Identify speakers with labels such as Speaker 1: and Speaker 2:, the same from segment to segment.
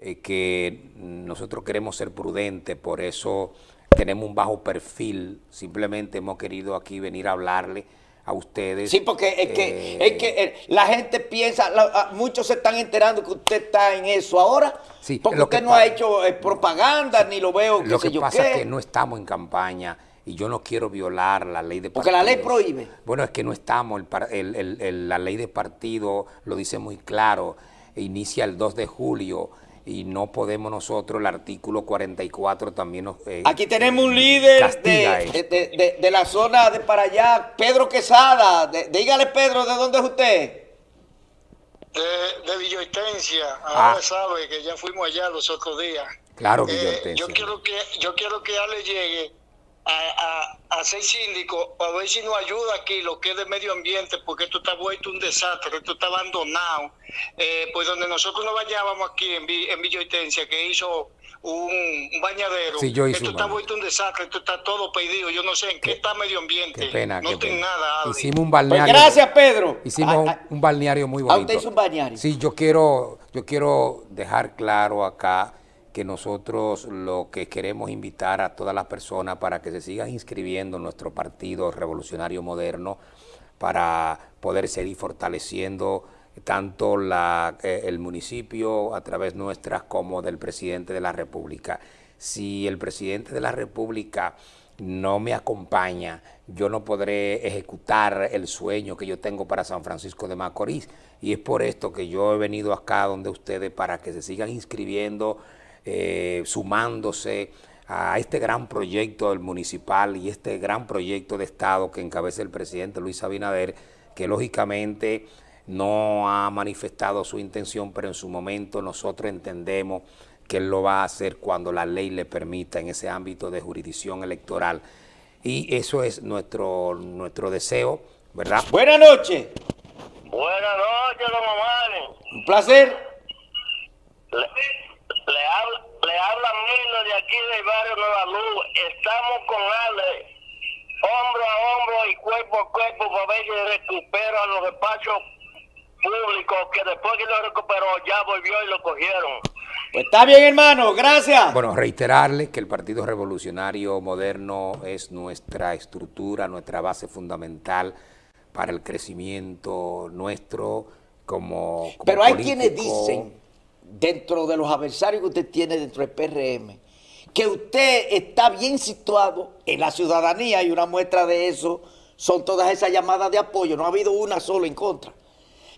Speaker 1: eh, que nosotros queremos ser prudentes, por eso tenemos un bajo perfil, simplemente hemos querido aquí venir a hablarle a ustedes.
Speaker 2: Sí, porque es que, es que eh, la gente piensa, la, muchos se están enterando que usted está en eso ahora, sí, porque usted no ha hecho eh, propaganda, ni lo veo,
Speaker 1: Lo que pasa es que no estamos en campaña y yo no quiero violar la ley de.
Speaker 2: Porque la ley prohíbe.
Speaker 1: Bueno, es que no estamos, el, la ley de partido lo dice muy claro, inicia el 2 de julio, y no podemos nosotros, el artículo 44 también nos
Speaker 2: eh, Aquí tenemos un líder de, la zona de para allá, Pedro Quesada. dígale, Pedro, ¿de dónde es usted?
Speaker 3: De, de Villoestencia. Ahora ah. sabe que ya fuimos allá los otros días.
Speaker 1: Claro, eh,
Speaker 3: yo quiero que yo quiero que Ale llegue a, a, ser síndico, a ver si nos ayuda aquí lo que es de medio ambiente, porque esto está vuelto un desastre, esto está abandonado. Eh, pues donde nosotros nos bañábamos aquí en, en Villa que hizo un, bañadero, esto está vuelto un desastre, esto está todo pedido, yo no sé en qué, está medio ambiente, qué pena, no tiene nada.
Speaker 1: Hicimos un balneario.
Speaker 2: Pues gracias, Pedro.
Speaker 1: Hicimos un balneario muy bonito.
Speaker 2: usted hizo un balneario?
Speaker 1: Sí, yo quiero, yo quiero dejar claro acá que nosotros lo que queremos invitar a todas las personas para que se sigan inscribiendo en nuestro Partido Revolucionario Moderno para poder seguir fortaleciendo tanto la, eh, el municipio a través nuestras como del presidente de la República. Si el presidente de la República no me acompaña, yo no podré ejecutar el sueño que yo tengo para San Francisco de Macorís. Y es por esto que yo he venido acá donde ustedes para que se sigan inscribiendo eh, sumándose a este gran proyecto del municipal y este gran proyecto de Estado que encabeza el presidente Luis Abinader, que lógicamente no ha manifestado su intención, pero en su momento nosotros entendemos que él lo va a hacer cuando la ley le permita en ese ámbito de jurisdicción electoral. Y eso es nuestro, nuestro deseo, ¿verdad?
Speaker 2: Buenas noches.
Speaker 3: Buenas noches, don Omar.
Speaker 2: Un placer.
Speaker 3: Le habla, le habla Milo de aquí del barrio Nueva Luz. Estamos con Ale, hombro a hombro y cuerpo a cuerpo para ver si recupera los despachos públicos que después que lo recuperó ya volvió y lo cogieron.
Speaker 2: Pues está bien, hermano. Gracias.
Speaker 1: Bueno, reiterarle que el Partido Revolucionario Moderno es nuestra estructura, nuestra base fundamental para el crecimiento nuestro como, como
Speaker 2: Pero hay quienes dicen dentro de los adversarios que usted tiene dentro del PRM, que usted está bien situado en la ciudadanía y una muestra de eso son todas esas llamadas de apoyo, no ha habido una sola en contra,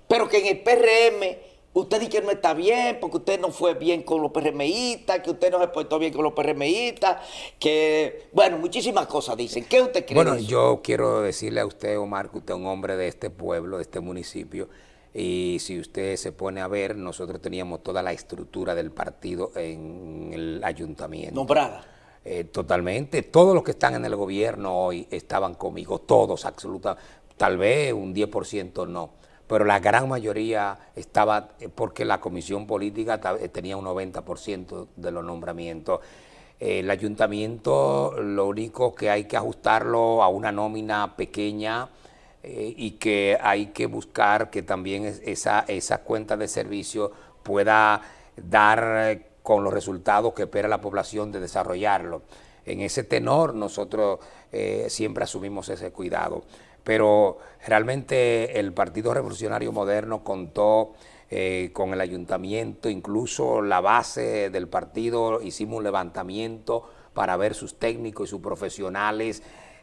Speaker 2: pero que en el PRM usted dice que no está bien porque usted no fue bien con los PRMistas, que usted no se portó bien con los PRMistas, que, bueno, muchísimas cosas dicen. ¿Qué usted cree?
Speaker 1: Bueno, yo quiero decirle a usted, Omar, que usted es un hombre de este pueblo, de este municipio, y si usted se pone a ver, nosotros teníamos toda la estructura del partido en el ayuntamiento.
Speaker 2: ¿Nombrada?
Speaker 1: Eh, totalmente. Todos los que están en el gobierno hoy estaban conmigo, todos, absolutamente. Tal vez un 10% no, pero la gran mayoría estaba eh, porque la comisión política eh, tenía un 90% de los nombramientos. El ayuntamiento lo único que hay que ajustarlo a una nómina pequeña, eh, y que hay que buscar que también esa, esa cuenta de servicio pueda dar eh, con los resultados que espera la población de desarrollarlo. En ese tenor nosotros eh, siempre asumimos ese cuidado, pero realmente el Partido Revolucionario Moderno contó con el ayuntamiento, incluso la base del partido, hicimos un levantamiento para ver sus técnicos y sus profesionales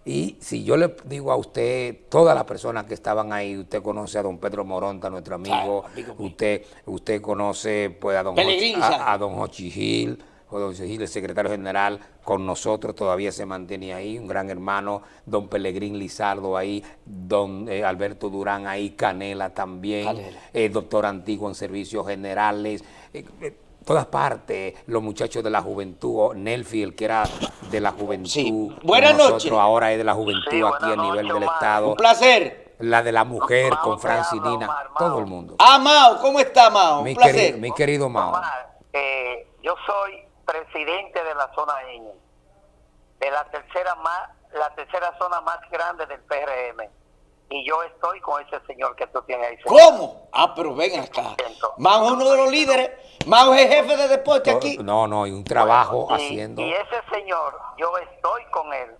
Speaker 1: y si yo le digo a usted, todas las personas que estaban ahí, usted conoce a don Pedro Moronta, nuestro amigo, usted usted conoce pues, a don, Hochi, a, don Hochi Gil, o don Gil, el secretario general, con nosotros todavía se mantiene ahí, un gran hermano, don Pelegrín Lizardo ahí, don eh, Alberto Durán ahí, Canela también, doctor Antiguo en Servicios Generales, eh, eh, todas partes, los muchachos de la juventud, Nelfield, que era de la juventud. Sí.
Speaker 2: Buenas noches.
Speaker 1: ahora es de la juventud aquí a nivel del Estado.
Speaker 2: Un placer.
Speaker 1: La de la mujer con Francinina, todo el mundo.
Speaker 2: Ah, Mao, ¿cómo está Mao?
Speaker 1: Mi, querido, mi querido Mao.
Speaker 4: Eh, yo soy presidente de la zona N, de la tercera, más, la tercera zona más grande del PRM. Y yo estoy con ese señor que tú tienes ahí. sentado.
Speaker 2: ¿Cómo? Ah, pero ven acá. Es uno de los líderes. Mago es el jefe de deporte aquí.
Speaker 1: No, no, y un trabajo
Speaker 4: Y-
Speaker 1: haciendo...
Speaker 4: Y ese señor, yo estoy con él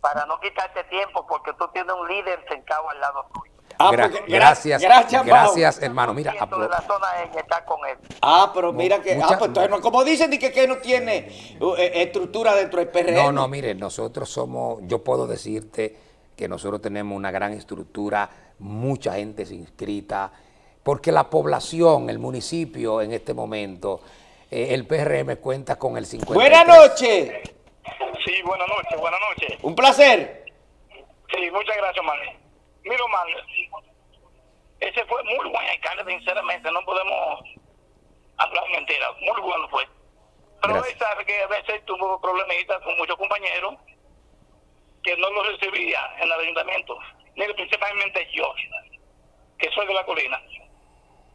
Speaker 4: para no quitarte tiempo porque tú tienes un líder sentado al lado tuyo.
Speaker 2: Ah,
Speaker 1: Gra-
Speaker 2: porque-
Speaker 1: gracias,
Speaker 2: Gracias,
Speaker 1: gracias, hermano. Mira,
Speaker 4: de la zona N está con él.
Speaker 2: Ah, pero mira que.
Speaker 1: mucha-
Speaker 2: ah, pues entonces no, como dicen, di que, que no tiene uh, eh, estructura dentro del PRM.
Speaker 1: No, no, mire, nosotros somos, yo puedo decirte que nosotros tenemos una gran estructura, mucha gente se inscrita, porque la población, el municipio en este momento, eh, el PRM cuenta con el 50.
Speaker 2: Buenas noches.
Speaker 3: Sí, buenas noches, buenas noches.
Speaker 2: Un placer.
Speaker 3: Sí, muchas gracias, man. Mira, man, ese fue muy buen alcalde, sinceramente, no podemos hablar mentira, muy bueno fue. Pero
Speaker 1: Gracias.
Speaker 3: él sabe que a veces tuvo problemitas con muchos compañeros que no lo recibía en el ayuntamiento, ni principalmente yo, que soy de la colina.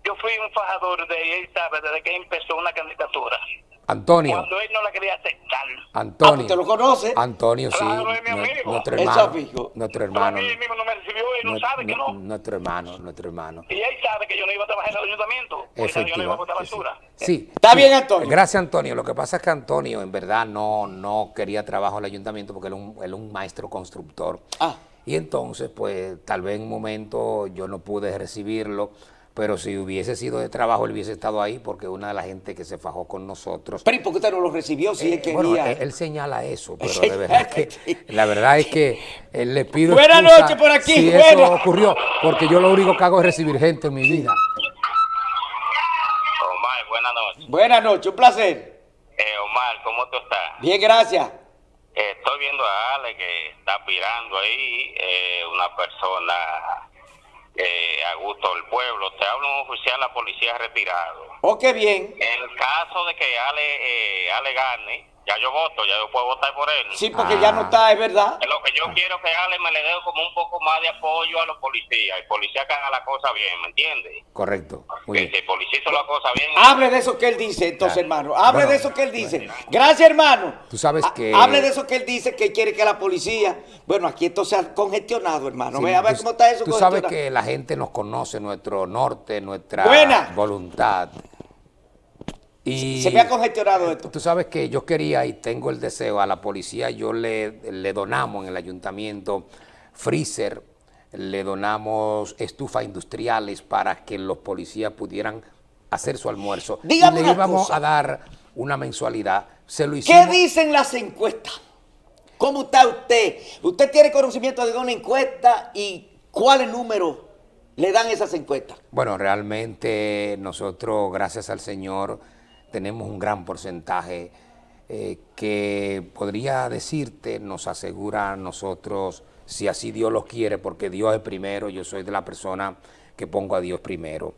Speaker 3: Yo fui un fajador de sabe, desde que empezó una candidatura.
Speaker 1: Antonio,
Speaker 3: Cuando él no la quería aceptar.
Speaker 2: Ah,
Speaker 1: Antonio.
Speaker 2: pues te lo conoce.
Speaker 1: Antonio, sí.
Speaker 3: Claro, es mi amigo.
Speaker 1: Nuestro hermano.
Speaker 2: fijo.
Speaker 1: Nuestro
Speaker 3: Pero
Speaker 1: hermano.
Speaker 3: a mí mismo no me recibió, él no sabe que no.
Speaker 1: Nuestro hermano, nuestro hermano.
Speaker 3: Y él sabe que yo no iba a trabajar en el ayuntamiento. Porque yo no iba a botar basura.
Speaker 1: Sí.
Speaker 2: Está
Speaker 1: sí.
Speaker 2: bien, Antonio.
Speaker 1: Gracias, Antonio. Lo que pasa es que Antonio, en verdad, no, no quería trabajo en el ayuntamiento porque él es un, él es un maestro constructor.
Speaker 2: Ah.
Speaker 1: Y entonces, pues, tal vez en un momento yo no pude recibirlo, pero si hubiese sido de trabajo, él hubiese estado ahí porque una de las gente que se fajó con nosotros.
Speaker 2: Pero ¿y por qué usted no lo recibió si él
Speaker 1: Eh,
Speaker 2: quería?
Speaker 1: bueno, él, él señala eso, pero de verdad que la verdad es que él le pido
Speaker 2: Buenas noches por aquí,
Speaker 1: si eso ocurrió, porque yo lo único que hago es recibir gente en mi vida.
Speaker 5: Omar, buenas noches.
Speaker 2: Buenas noches, un placer.
Speaker 5: Eh, Omar, ¿cómo tú estás?
Speaker 2: Bien, gracias.
Speaker 5: Eh, estoy viendo a Ale que está aspirando ahí, eh, una persona eh, a gusto del pueblo. Te habla un oficial de la policía retirado.
Speaker 2: Oh, qué bien.
Speaker 5: En el caso de que Ale, eh, Ale gane, ya yo voto, ya yo puedo votar por él.
Speaker 2: Sí, porque ya no está, es verdad.
Speaker 5: Lo que yo quiero es que Ale me le dé como un poco más de apoyo a los policías. El policía que haga la cosa bien, ¿me entiendes?
Speaker 1: Correcto. Muy
Speaker 5: Que
Speaker 1: bien.
Speaker 5: si el policía hizo la cosa bien...
Speaker 2: Hable de eso que él dice, entonces,
Speaker 1: Claro.
Speaker 2: hermano. Hable
Speaker 1: Bueno,
Speaker 2: de eso que él dice. Gracias, hermano.
Speaker 1: Tú sabes que-
Speaker 2: Hable de eso que él dice, que quiere que la policía... Bueno, aquí esto se ha congestionado, hermano.
Speaker 1: Sí,
Speaker 2: Ve a ver
Speaker 1: tú-
Speaker 2: cómo está eso
Speaker 1: Tú sabes que la gente nos conoce, nuestro norte, nuestra
Speaker 2: Buena.
Speaker 1: voluntad. Y
Speaker 2: Se me ha congestionado esto.
Speaker 1: Tú sabes que yo quería y tengo el deseo a la policía, yo le, le donamos en el ayuntamiento freezer, le donamos estufas industriales para que los policías pudieran hacer su almuerzo.
Speaker 2: Dígame
Speaker 1: y le íbamos
Speaker 2: cosa.
Speaker 1: a dar una mensualidad. Se lo
Speaker 2: ¿Qué
Speaker 1: hicimos.
Speaker 2: dicen las encuestas? ¿Cómo está usted? ¿Usted tiene conocimiento de una encuesta y cuáles números le dan esas encuestas?
Speaker 1: Bueno, realmente nosotros, gracias al Señor, tenemos un gran porcentaje eh, que podría decirte, nos asegura a nosotros, si así Dios lo quiere, porque Dios es primero, yo soy de la persona que pongo a Dios primero.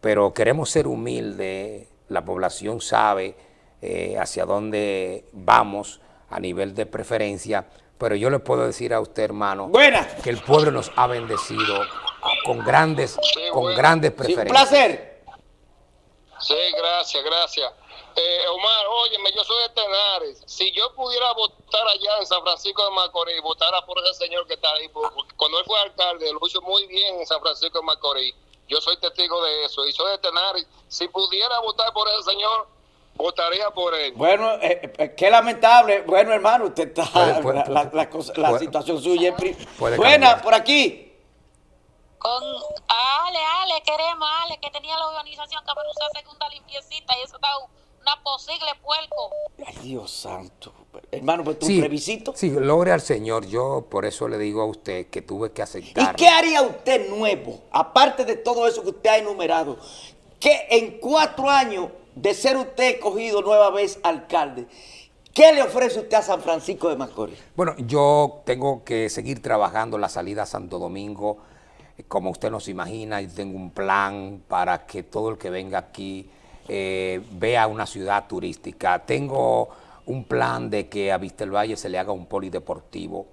Speaker 1: Pero queremos ser humildes, la población sabe eh, hacia dónde vamos a nivel de preferencia, pero yo le puedo decir a usted, hermano,
Speaker 2: Buena.
Speaker 1: que el pueblo nos ha bendecido con grandes, con
Speaker 3: bueno.
Speaker 1: grandes
Speaker 2: Sí, un
Speaker 1: preferencias.
Speaker 2: placer.
Speaker 3: Sí, gracias, gracias. Eh, Omar, óyeme, yo soy de Tenares. Si yo pudiera votar allá en San Francisco de Macorís, votara por ese señor que está ahí, porque cuando él fue alcalde, lo hizo muy bien en San Francisco de Macorís. Yo soy testigo de eso y soy de Tenares. Si pudiera votar por ese señor, votaría por él.
Speaker 2: Bueno, eh, eh, qué lamentable. Bueno, hermano, usted está.
Speaker 1: Puede- puede-
Speaker 2: la, la- la cosa- la
Speaker 1: puede-
Speaker 2: situación suya es. Buena,
Speaker 1: cambiar.
Speaker 2: por aquí.
Speaker 6: Con Ale, Ale, queremos, Ale, que tenía la organización que me usó segunda limpiecita y eso está una posible puerco.
Speaker 2: Ay, Dios santo. Hermano, pues tú
Speaker 1: Sí,
Speaker 2: plebiscito.
Speaker 1: sí, logre al Señor. Yo por eso le digo a usted que tuve que
Speaker 2: ¿Y
Speaker 1: aceptar.
Speaker 2: qué haría usted nuevo? Aparte de todo eso que usted ha enumerado. Que en cuatro años de ser usted escogido nueva vez alcalde, ¿qué le ofrece usted a San Francisco de Macorís?
Speaker 1: Bueno, yo tengo que seguir trabajando la salida a Santo Domingo. Como usted nos imagina, yo tengo un plan para que todo el que venga aquí eh, vea una ciudad turística. Tengo un plan de que a Vistelvalle se le haga un polideportivo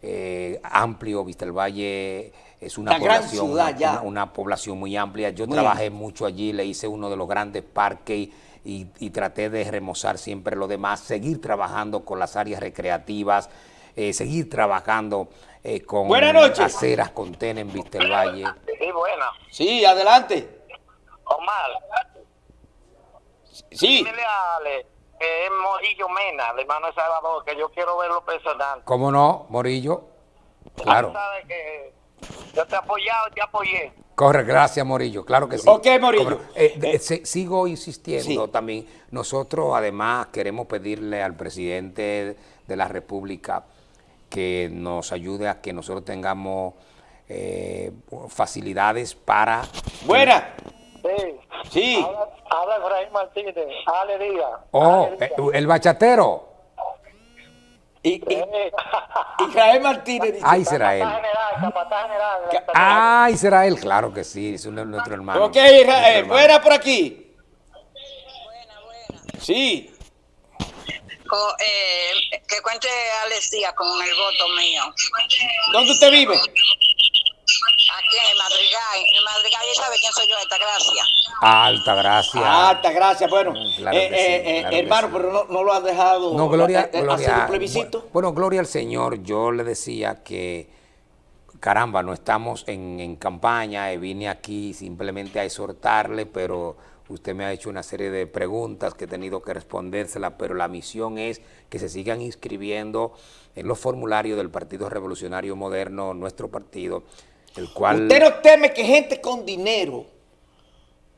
Speaker 1: eh, amplio. Vistelvalle es una población,
Speaker 2: ciudad
Speaker 1: una- una- una población muy amplia. Yo
Speaker 2: Muy
Speaker 1: trabajé mucho allí, le hice uno de los grandes parques y traté de remozar siempre lo demás, seguir trabajando con las áreas recreativas, eh, seguir trabajando eh, con
Speaker 2: Buenas noches.
Speaker 1: aceras con TEN en Vistelvalle.
Speaker 4: Sí, buena.
Speaker 2: Sí, adelante.
Speaker 4: Omar,
Speaker 2: Sí.
Speaker 4: dile a Ale que es Morillo Mena, el hermano de Salvador, que yo quiero verlo personal.
Speaker 1: ¿Cómo no, Morillo? Claro.
Speaker 4: Tú sabes que yo te he apoyado y te apoyé.
Speaker 1: Corre, gracias Morillo, claro que sí.
Speaker 2: Ok, Morillo.
Speaker 1: Eh, se- sigo insistiendo
Speaker 2: Sí.
Speaker 1: también. Nosotros además queremos pedirle al presidente de la República que nos ayude a que nosotros tengamos eh, facilidades para...
Speaker 2: Buena.
Speaker 4: Sí.
Speaker 2: Sí.
Speaker 4: Habla, habla Efraín Martínez, Ale Díaz.
Speaker 1: Oh,
Speaker 4: Ale Díaz.
Speaker 1: eh, el bachatero.
Speaker 2: Y, y- Israel Martínez dice, Ca-
Speaker 1: Ay, será él, claro que sí, es nuestro hermano.
Speaker 2: Ok,
Speaker 1: nuestro
Speaker 2: Israel,
Speaker 1: hermano.
Speaker 2: buena por aquí.
Speaker 6: Buena, buena.
Speaker 2: Sí.
Speaker 6: Co- eh, que cuente Alex Díaz con el voto mío.
Speaker 2: ¿Dónde usted vive?
Speaker 6: Aquí en el Madrigal. En el Madrigal, ¿y sabe quién soy yo? Esta gracia.
Speaker 1: Alta gracia.
Speaker 2: Alta, gracias. Bueno,
Speaker 1: Claro
Speaker 2: eh,
Speaker 1: sí,
Speaker 2: eh, eh,
Speaker 1: claro
Speaker 2: hermano,
Speaker 1: sí.
Speaker 2: pero no, no lo han dejado
Speaker 1: No, gloria, gloria.
Speaker 2: hacer un plebiscito.
Speaker 1: bu- Bueno, gloria al Señor. Yo le decía que, caramba, no estamos en, en campaña. vine aquí simplemente a exhortarle, pero usted me ha hecho una serie de preguntas que he tenido que respondérselas, pero la misión es que se sigan inscribiendo en los formularios del Partido Revolucionario Moderno, nuestro partido, el cual...
Speaker 2: Usted no teme que gente con dinero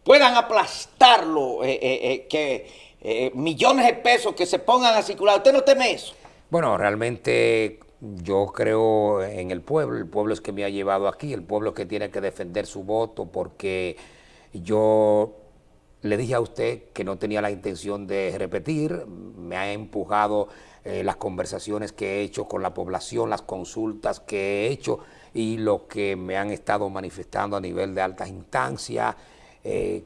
Speaker 2: puedan aplastarlo, eh, eh, eh, que millones de pesos que se pongan a circular. ¿Usted no teme eso?
Speaker 1: Bueno, realmente yo creo en el pueblo, el pueblo es que me ha llevado aquí, el pueblo es que tiene que defender su voto porque yo le dije a usted que no tenía la intención de repetir, me ha empujado eh, las conversaciones que he hecho con la población, las consultas que he hecho y lo que me han estado manifestando a nivel de altas instancias. eh,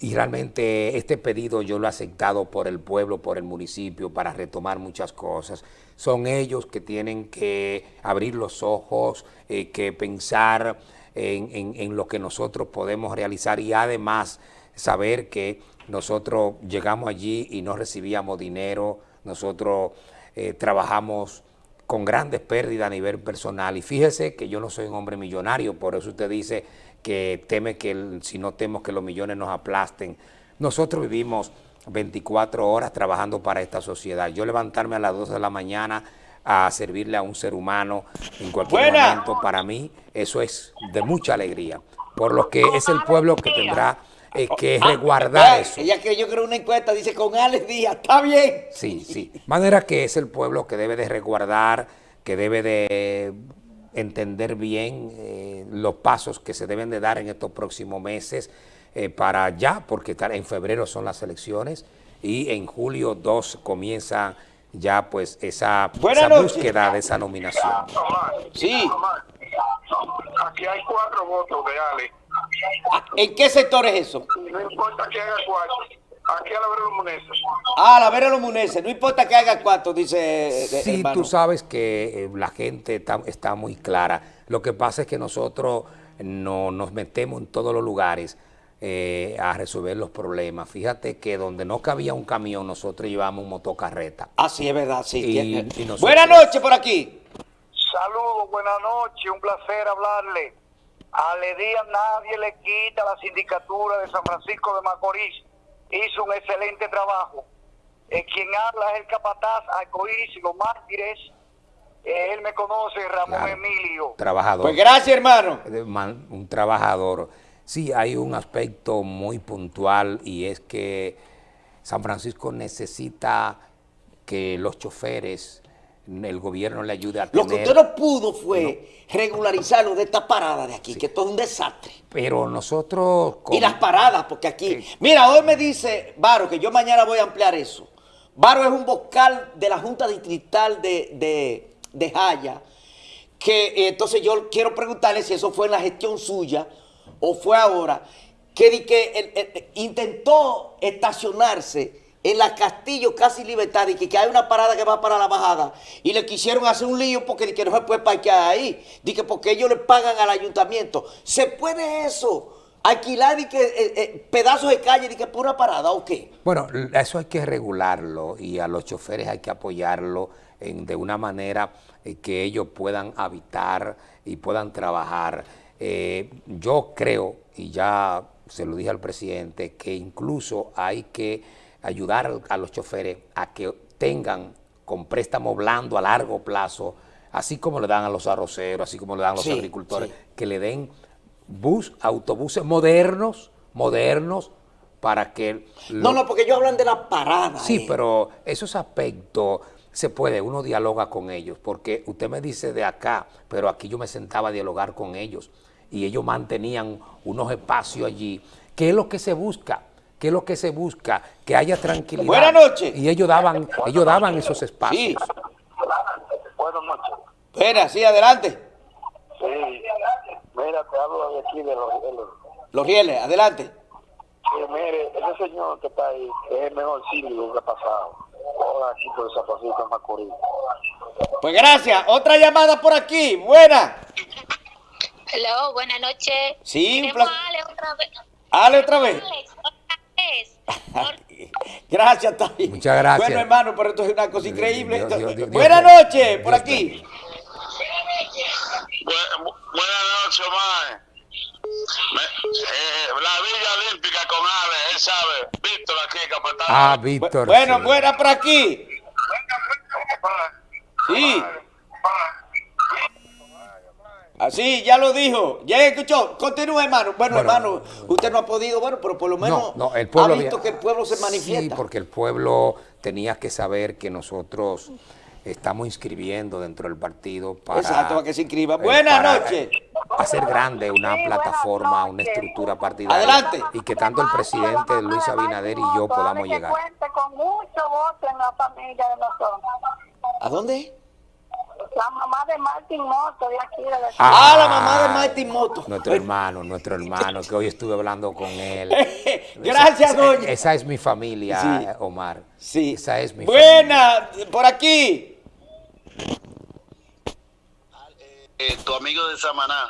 Speaker 1: y realmente este pedido yo lo he aceptado por el pueblo, por el municipio, para retomar muchas cosas. Son ellos que tienen que abrir los ojos, eh, que pensar en, lo que nosotros podemos realizar y además saber que nosotros llegamos allí y no recibíamos dinero, nosotros eh, trabajamos con grandes pérdidas a nivel personal. Y fíjese que yo no soy un hombre millonario, por eso usted dice que teme que el- si no temo que los millones nos aplasten. Nosotros vivimos 24 horas trabajando para esta sociedad. Yo levantarme a las 2 de la mañana a servirle a un ser humano en cualquier
Speaker 2: Buena.
Speaker 1: momento, para mí eso es de mucha alegría. Por lo que es el pueblo que tendrá eh, que resguardar
Speaker 2: Ah,
Speaker 1: eso.
Speaker 2: Ella creyó que era una encuesta, dice con Alex Díaz, está bien.
Speaker 1: Sí, sí. Manera que es el pueblo que debe de resguardar, que debe de entender bien eh, los pasos que se deben de dar en estos próximos meses eh, para ya, porque en febrero son las elecciones y en julio 2 comienza ya pues esa, esa búsqueda de esa nominación.
Speaker 2: Sí.
Speaker 4: Aquí hay cuatro votos de Ale.
Speaker 2: ¿En qué sector es eso?
Speaker 4: No importa que haga cuatro. Aquí a la vera Munesa.
Speaker 2: Ah, la Vera los Muneses, no importa que haga cuatro, dice eh,
Speaker 1: Sí,
Speaker 2: hermano.
Speaker 1: tú sabes que eh, la gente está, está muy clara. Lo que pasa es que nosotros no nos metemos en todos los lugares eh, a resolver los problemas. Fíjate que donde no cabía un camión, nosotros llevamos un motocarreta.
Speaker 2: Ah, sí, es verdad, sí.
Speaker 1: Y-
Speaker 2: tiene-
Speaker 1: y nosotros-
Speaker 2: Buenas noches por aquí.
Speaker 4: Saludos, buenas noches, un placer hablarle. A Le Díaz nadie le quita la sindicatura de San Francisco de Macorís. Hizo un excelente trabajo. Eh, quien habla es el capataz Arcoíris y los mártires. Eh, él me conoce, Ramón
Speaker 1: Claro.
Speaker 4: Emilio.
Speaker 1: Trabajador.
Speaker 2: Pues gracias, hermano.
Speaker 1: man- un trabajador. Sí, hay un aspecto muy puntual y es que San Francisco necesita que los choferes, el gobierno le ayude a
Speaker 2: Lo que
Speaker 1: tener...
Speaker 2: usted no pudo fue regularizarlo de esta parada de aquí, que esto es un desastre.
Speaker 1: Pero nosotros...
Speaker 2: Y las paradas, porque aquí. Mira, hoy me dice Varo, que yo mañana voy a ampliar eso. Varo es un vocal de la Junta Distrital de, de, de Jaya. Que eh, entonces yo quiero preguntarle si eso fue en la gestión suya o fue ahora. Que, que intentó estacionarse en la Castillo Casi Libertad y que, hay una parada que va para la bajada y le quisieron hacer un lío porque que no se puede parquear ahí. Di que porque ellos le pagan al ayuntamiento. ¿Se puede eso? alquilar y que, eh, eh, pedazos de calle y que pura parada o qué?
Speaker 1: Bueno, eso hay que regularlo y a los choferes hay que apoyarlo en, de una manera eh, que ellos puedan habitar y puedan trabajar. Yo creo, y ya se lo dije al presidente, que incluso hay que ayudar a los choferes a que tengan con préstamo blando a largo plazo, así como le dan a los arroceros, así como le dan a los
Speaker 2: Sí,
Speaker 1: agricultores,
Speaker 2: sí.
Speaker 1: que le den bus, autobuses modernos, modernos, para que...
Speaker 2: No,
Speaker 1: lo-
Speaker 2: no, porque ellos hablan de la parada.
Speaker 1: Sí,
Speaker 2: eh.
Speaker 1: pero esos aspectos se puede, uno dialoga con ellos, porque usted me dice de acá, pero aquí yo me sentaba a dialogar con ellos y ellos mantenían unos espacios allí. ¿Qué es lo que se busca? ¿Qué es lo que se busca? Que haya tranquilidad.
Speaker 2: Buenas noches.
Speaker 1: Y ellos daban, ellos daban esos espacios.
Speaker 2: Sí.
Speaker 4: Buenas noches.
Speaker 2: Espera, sí, adelante.
Speaker 4: Sí. Mira, te hablo de aquí de los... de los-
Speaker 2: rieles, adelante.
Speaker 4: Sí, mire, ese señor que está ahí es el mejor síndico que ha pasado. Ahora aquí por San Francisco de Macorís.
Speaker 2: Pues gracias. Otra llamada por aquí. Buena.
Speaker 6: Hello, buenas noches.
Speaker 2: Sí,
Speaker 6: Ale otra vez.
Speaker 2: Ale otra vez.
Speaker 6: Alex,
Speaker 2: Gracias, Tavi.
Speaker 1: Muchas gracias.
Speaker 2: Bueno, hermano, pero esto es una cosa increíble.
Speaker 1: Dios, Dios, Dios,
Speaker 2: Buenas noches, por
Speaker 1: Dios,
Speaker 2: aquí.
Speaker 5: Bu- bu- buenas noches. Me- eh, la Villa Olímpica con Ale, él sabe. Víctor aquí, capitán.
Speaker 1: Ah,
Speaker 2: Bu-
Speaker 1: Víctor.
Speaker 2: Bueno,
Speaker 1: sí.
Speaker 2: buena por aquí. Sí. Así, ya lo dijo. Ya escuchó. Continúa, hermano. Bueno,
Speaker 1: Bueno,
Speaker 2: hermano, usted no ha podido, bueno, pero por lo menos
Speaker 1: No, no, el pueblo
Speaker 2: ha visto
Speaker 1: había-
Speaker 2: que el pueblo se manifiesta.
Speaker 1: Sí, porque el pueblo tenía que saber que nosotros estamos inscribiendo dentro del partido para...
Speaker 2: Exacto, para que se inscriba.
Speaker 1: eh,
Speaker 2: Buenas noches.
Speaker 1: eh, Hacer grande una plataforma, una estructura partidaria.
Speaker 2: Adelante.
Speaker 1: Y que tanto el presidente Luis Abinader y yo podamos llegar.
Speaker 7: Que cuente con mucho voto en la familia de nosotros.
Speaker 2: ¿A dónde?
Speaker 7: La mamá de Martín Moto de aquí de la
Speaker 2: Ah, la mamá de Martín Moto.
Speaker 1: Nuestro hermano, nuestro hermano, que hoy estuve hablando con él.
Speaker 2: Gracias,
Speaker 1: Esa-
Speaker 2: doña.
Speaker 1: Esa es mi familia,
Speaker 2: Sí.
Speaker 1: Omar.
Speaker 2: Sí.
Speaker 1: Esa es mi familia.
Speaker 2: Buena, por aquí.
Speaker 5: Eh, tu amigo de Samaná.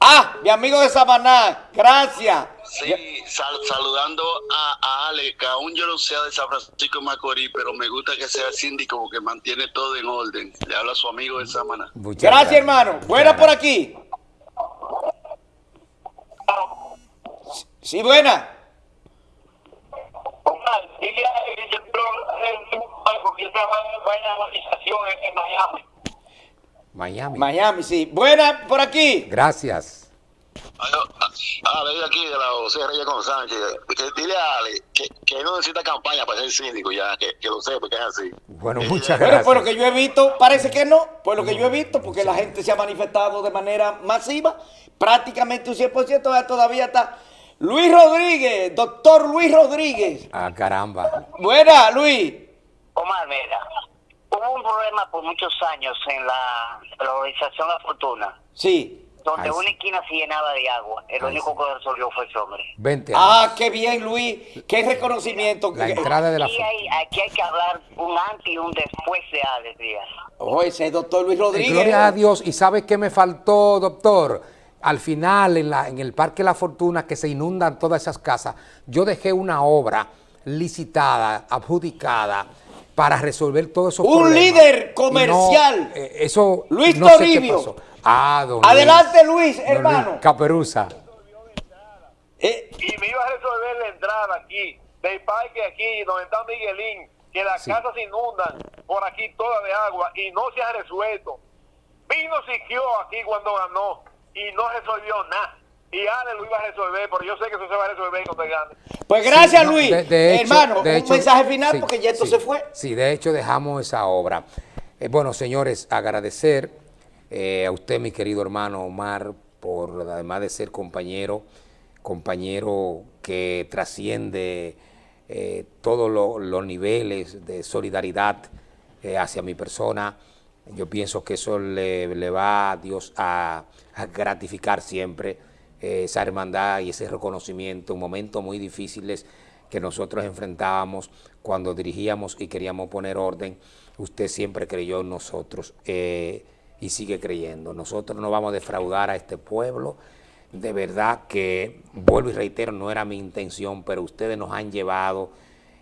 Speaker 2: Ah, mi amigo de Samaná. Gracias.
Speaker 5: Sí, sal- saludando a, a Ale, que aún yo no sea de San Francisco de Macorís, pero me gusta que sea síndico porque mantiene todo en orden. Le habla a su amigo de Samaná.
Speaker 1: Muchas
Speaker 2: Gracias, hermano. Buena por aquí. Sí, buena.
Speaker 4: Dile a Miami.
Speaker 1: Miami.
Speaker 2: Miami, sí. Buena por aquí.
Speaker 1: Gracias.
Speaker 5: Ale, de aquí de la José Reyes con Sánchez. Que, dile a Ale que, que no necesita campaña para ser síndico ya, que, que lo sepa, que es así.
Speaker 1: Bueno, muchas
Speaker 2: Bueno,
Speaker 1: gracias.
Speaker 2: por lo que yo he visto, parece que no. Por lo que yo he visto, porque la gente se ha manifestado de manera masiva. Prácticamente un 100%. ya Todavía está Luis Rodríguez, doctor Luis Rodríguez.
Speaker 1: Ah, caramba.
Speaker 2: Buena, Luis.
Speaker 8: Omar, mira, hubo un problema por muchos años en la, la organización La Fortuna,
Speaker 2: Sí.
Speaker 8: Donde
Speaker 1: Ay,
Speaker 8: una
Speaker 1: sí.
Speaker 8: esquina se llenaba de agua. El
Speaker 1: Ay,
Speaker 8: único
Speaker 1: sí.
Speaker 8: que resolvió fue ese hombre.
Speaker 1: 20
Speaker 2: Ah,
Speaker 1: años.
Speaker 2: qué bien, Luis. Qué reconocimiento.
Speaker 1: La entrada de la
Speaker 8: Aquí hay, aquí hay que hablar un antes y un después de Alex Díaz.
Speaker 2: Oh, ese es doctor Luis Rodríguez.
Speaker 1: Gloria a Dios. ¿Y sabe qué me faltó, doctor? Al final, en, la, en el Parque La Fortuna, que se inundan todas esas casas, yo dejé una obra licitada, adjudicada, para resolver todos esos
Speaker 2: Un
Speaker 1: problemas.
Speaker 2: líder
Speaker 1: Y no,
Speaker 2: comercial.
Speaker 1: eh, eso
Speaker 2: Luis
Speaker 1: no sé qué
Speaker 2: Toribio.
Speaker 1: pasó. Ah, don
Speaker 2: Adelante, Luis,
Speaker 1: Don
Speaker 2: hermano.
Speaker 1: Caperuza.
Speaker 2: Eh,
Speaker 4: Y me iba a resolver la entrada aquí, del parque aquí, donde está Miguelín, que las
Speaker 1: Sí.
Speaker 4: casas se inundan por aquí todas de agua y no se ha resuelto. Vino Siquio aquí cuando ganó y no resolvió nada. Y Ale lo iba a resolver, pero yo sé que eso se va a resolver cuando gane.
Speaker 2: pues gracias,
Speaker 1: Sí, no,
Speaker 2: Luis.
Speaker 1: de- de hecho-
Speaker 2: hermano,
Speaker 1: de
Speaker 2: un
Speaker 1: hecho,
Speaker 2: mensaje final
Speaker 1: sí,
Speaker 2: porque ya esto
Speaker 1: sí,
Speaker 2: se fue.
Speaker 1: Sí, de hecho dejamos esa obra. Eh, bueno, señores, agradecer eh, a usted, mi querido hermano Omar, por además de ser compañero, compañero que trasciende eh, todos lo- los niveles de solidaridad eh, hacia mi persona. Yo pienso que eso le, le va a Dios a, a gratificar siempre esa hermandad y ese reconocimiento en momentos muy difíciles que nosotros enfrentábamos cuando dirigíamos y queríamos poner orden. Usted siempre creyó en nosotros eh, y sigue creyendo. Nosotros no vamos a defraudar a este pueblo de verdad que, vuelvo y reitero, no era mi intención, pero ustedes nos han llevado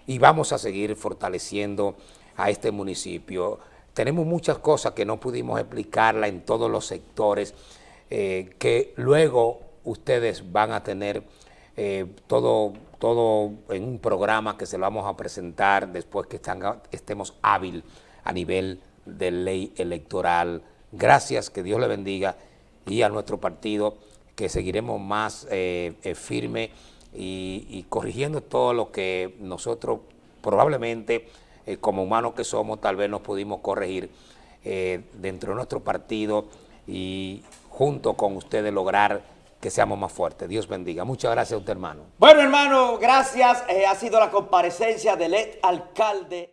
Speaker 1: y vamos a seguir fortaleciendo a este municipio. Tenemos muchas cosas que no pudimos explicarla en todos los sectores, eh, que luego ustedes van a tener eh, todo, todo en un programa que se lo vamos a presentar después que estemos hábil a nivel de ley electoral. Gracias, que Dios le bendiga y a nuestro partido que seguiremos más eh, eh, firme y, corrigiendo todo lo que nosotros probablemente como humanos que somos tal vez nos pudimos corregir dentro de nuestro partido y junto con ustedes lograr que seamos más fuertes. Dios bendiga. Muchas gracias a usted, hermano.
Speaker 2: Bueno, hermano, gracias. Eh, ha sido la comparecencia del ex alcalde.